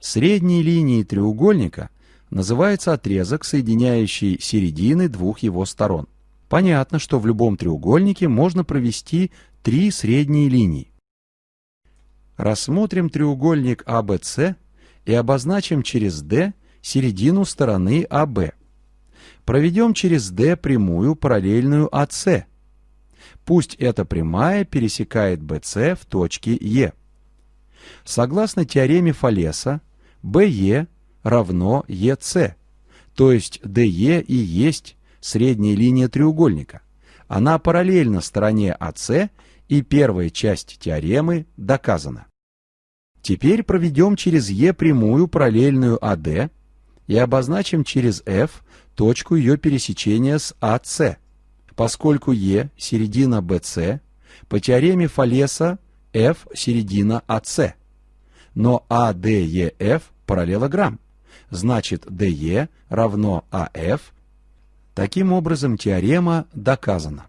Средней линией треугольника называется отрезок, соединяющий середины двух его сторон. Понятно, что в любом треугольнике можно провести три средние линии. Рассмотрим треугольник ABC и обозначим через D середину стороны AB. Проведем через D прямую, параллельную AC. Пусть эта прямая пересекает BC в точке E. Согласно теореме Фалеса, BE равно EC, то есть DE и есть средняя линия треугольника. Она параллельна стороне AC, и первая часть теоремы доказана. Теперь проведем через E прямую параллельную AD и обозначим через F точку ее пересечения с AC. Поскольку E – середина BC, по теореме Фалеса F – середина AC. Но ADEF – параллелограмм. Значит, DE равно AF. Таким образом, теорема доказана.